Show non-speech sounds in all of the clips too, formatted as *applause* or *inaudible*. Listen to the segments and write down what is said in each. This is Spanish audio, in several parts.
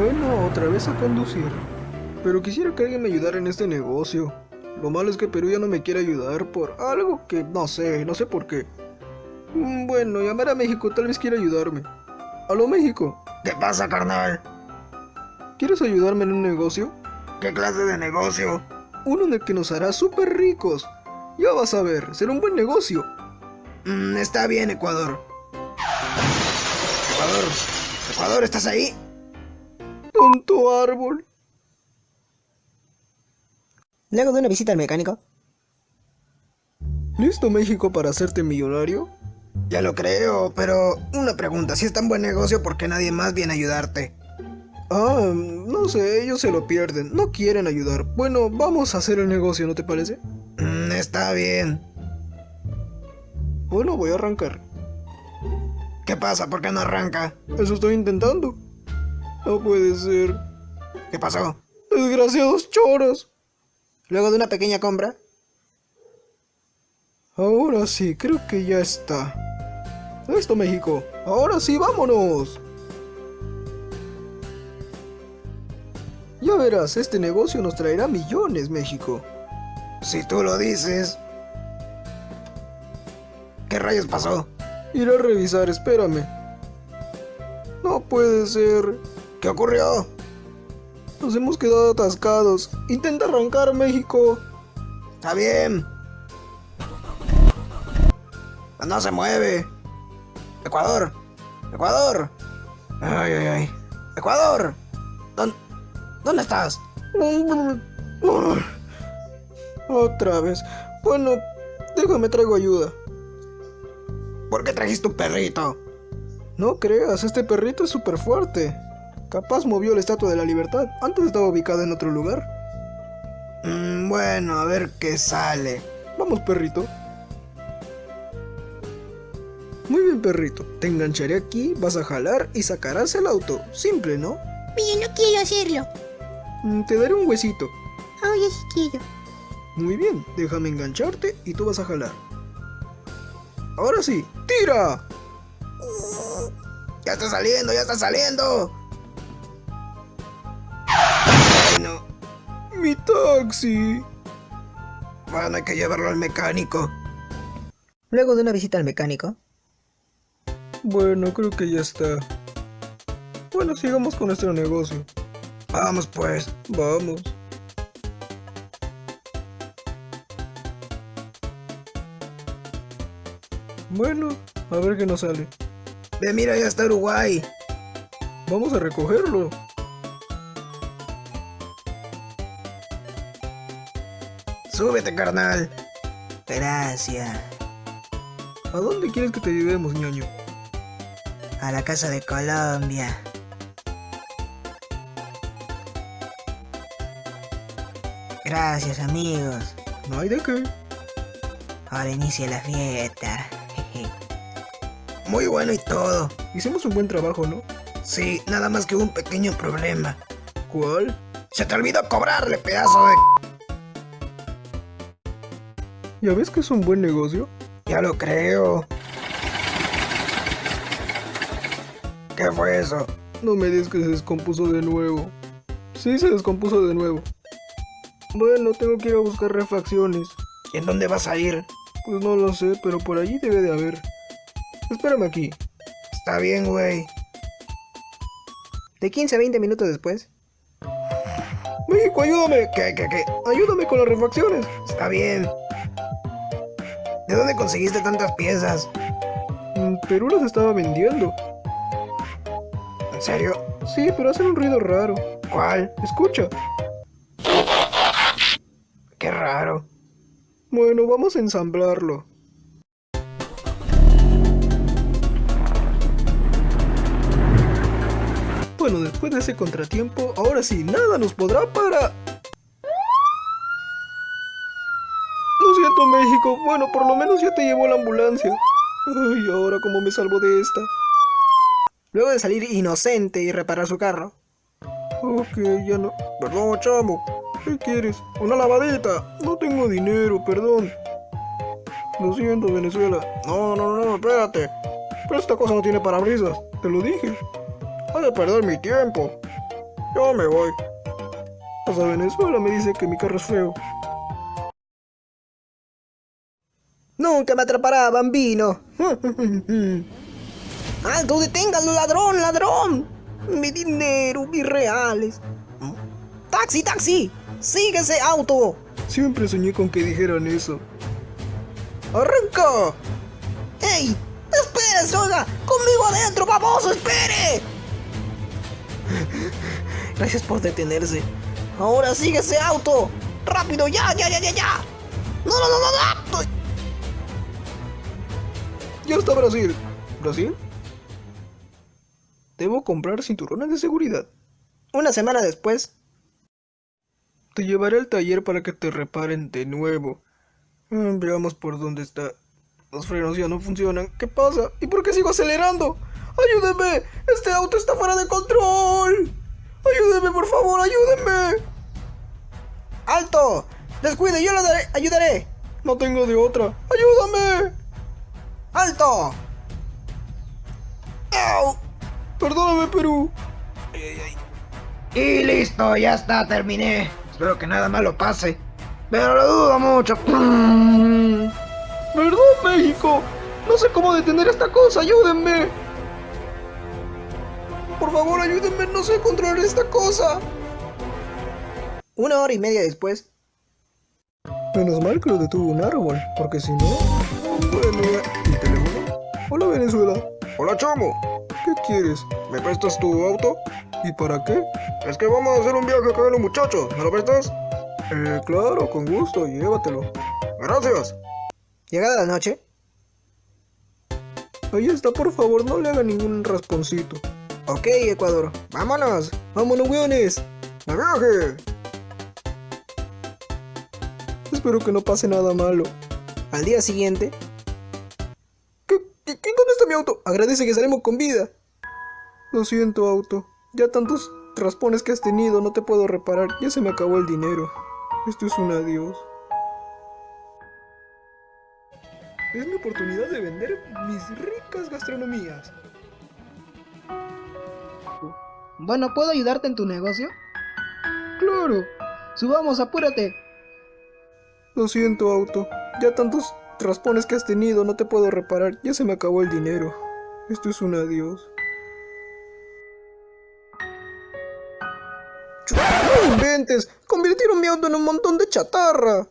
Bueno, otra vez a conducir. Pero quisiera que alguien me ayudara en este negocio. Lo malo es que Perú ya no me quiere ayudar por algo que no sé, no sé por qué. Mm, Bueno, llamar a México tal vez quiera ayudarme. Aló México, ¿Qué pasa, carnal? ¿quieres ayudarme en un negocio? ¿Qué clase de negocio? Uno en el que nos hará súper ricos. Ya vas a ver, será un buen negocio. Mm, está bien, Ecuador. Ecuador. Ecuador, ¿estás ahí? Tonto árbol. Luego de una visita al mecánico, ¿Listo México para hacerte millonario? Ya lo creo, pero una pregunta, si es tan buen negocio, ¿por qué nadie más viene a ayudarte? Ah, no sé, ellos se lo pierden, no quieren ayudar. Bueno, vamos a hacer el negocio, ¿no te parece? Mm, está bien. Bueno, voy a arrancar. ¿Qué pasa? ¿Por qué no arranca? Eso estoy intentando. No puede ser. ¿Qué pasó? Desgraciados choros. luego de una pequeña compra, Ahora sí, creo que ya está. Listo, México. Ahora sí, vámonos. Ya verás, este negocio nos traerá millones, México. Si tú lo dices. ¿Qué rayos pasó? Iré a revisar, espérame. No puede ser. ¿Qué ocurrió? Nos hemos quedado atascados. Intenta arrancar, México. Está bien. No se mueve. Ecuador. Ecuador. Ay, ay, ay. Ecuador. ¿Dónde, ¿Dónde estás? Otra vez. Bueno, déjame traigo ayuda. ¿Por qué trajiste un perrito? No creas, este perrito es súper fuerte. Capaz movió la Estatua de la Libertad. Antes estaba ubicada en otro lugar. Mm, bueno, a ver qué sale. Vamos, perrito. Muy bien, perrito. Te engancharé aquí, vas a jalar y sacarás el auto. Simple, ¿no? Pero no quiero hacerlo. Mm, Te daré un huesito. Ahora sí quiero. Muy bien, déjame engancharte y tú vas a jalar. Ahora sí, tira. Ya está saliendo, ya está saliendo. Mi taxi. Bueno, hay que llevarlo al mecánico. luego de una visita al mecánico, Bueno, creo que ya está. Bueno, sigamos con nuestro negocio. Vamos pues. Vamos. Bueno, a ver qué nos sale. Ve, mira, ya está Uruguay. Vamos a recogerlo. Súbete, carnal. gracias, ¿A dónde quieres que te llevemos, ñaño? a la casa de Colombia. Gracias amigos, No hay de qué. ahora inicia la fiesta. *laughs* Muy bueno y todo. Hicimos un buen trabajo, ¿no? Sí, nada más que un pequeño problema. ¿Cuál? Se te olvidó cobrarle, pedazo de... ¿Ya ves que es un buen negocio? Ya lo creo. ¿Qué fue eso? No me digas que se descompuso de nuevo. Sí, se descompuso de nuevo. Bueno, tengo que ir a buscar refacciones. ¿Y en dónde vas a ir? Pues no lo sé, pero por allí debe de haber. Espérame aquí. Está bien, güey. De 15 a 20 minutos después, México, ayúdame. ¿Qué, qué, qué? Ayúdame con las refacciones. Está bien. ¿De dónde conseguiste tantas piezas? Perú las estaba vendiendo. ¿En serio? Sí, pero hacen un ruido raro. ¿Cuál? Escucha. Qué raro. Bueno, vamos a ensamblarlo. Bueno, después de ese contratiempo, ahora sí, nada nos podrá parar. Siento, México. Bueno, por lo menos ya te llevó la ambulancia. Ay, ahora cómo me salvo de esta. luego de salir inocente y reparar su carro, Ok, ya no. Perdón, chamo. ¿Qué quieres? Una lavadita. No tengo dinero, perdón. Lo siento, Venezuela. No, no, no, espérate. Pero esta cosa no tiene parabrisas. Te lo dije. Hay de perder mi tiempo. Yo me voy. Hasta Venezuela me dice que mi carro es feo. Nunca me atrapará, bambino. *laughs* ¡Alto, deténgalo, ladrón, ladrón! Mi dinero, mis reales. ¡Taxi, taxi! ¡Sigue ese auto! Siempre soñé con que dijeran eso. ¡Arranca! ¡Ey! ¡Espere, soga! ¡Conmigo adentro, baboso! ¡Espere! *laughs* Gracias por detenerse. Ahora sigue ese auto. ¡Rápido! ¡Ya, ya, ya, ya, ya! ¡No, no, no, no! no! Ya está Brasil. ¿Brasil? Debo comprar cinturones de seguridad. Una semana después, Te llevaré al taller para que te reparen de nuevo. Mm, veamos por dónde está. Los frenos ya no funcionan. ¿Qué pasa? ¿Y por qué sigo acelerando? ¡Ayúdeme! ¡Este auto está fuera de control! ¡Ayúdeme, por favor! ¡Ayúdeme! ¡alto! ¡Descuide, yo le daré, ayudaré! No tengo de otra. ¡Ayúdame! ¡Alto! ¡Au! Perdóname, Perú. Y listo, ya está, terminé. Espero que nada malo pase. Pero lo dudo mucho. Perdón, México. No sé cómo detener esta cosa. Ayúdenme. Por favor, ayúdenme. No sé controlar esta cosa. Una hora y media después, Menos mal que lo detuvo un árbol, porque si no... Bueno. Hola, Venezuela. Hola, chamo. ¿Qué quieres? ¿Me prestas tu auto? ¿Y para qué? Es que vamos a hacer un viaje con los muchachos. ¿Me lo prestas? Eh, claro, con gusto. Llévatelo. Gracias. llegada la noche, Ahí está, por favor, no le haga ningún rasponcito. ok, Ecuador, vámonos. ¡Vámonos, weones! ¡De viaje! Espero que no pase nada malo. Al día siguiente, auto? Agradece que salimos con vida. Lo siento, auto. Ya tantos raspones que has tenido, no te puedo reparar. Ya se me acabó el dinero. Esto es un adiós. Es mi oportunidad de vender mis ricas gastronomías. bueno, ¿puedo ayudarte en tu negocio? Claro. Subamos, apúrate. Lo siento, auto. Ya tantos raspones que has tenido, no te puedo reparar. Ya se me acabó el dinero. Esto es un adiós. ¡No inventes! Convirtieron mi auto en un montón de chatarra.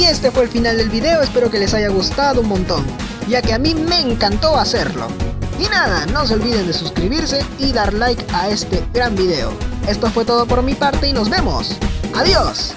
Y este fue el final del video, espero que les haya gustado un montón, ya que a mí me encantó hacerlo. Y nada, no se olviden de suscribirse y dar like a este gran video. Esto fue todo por mi parte y nos vemos. ¡Adiós!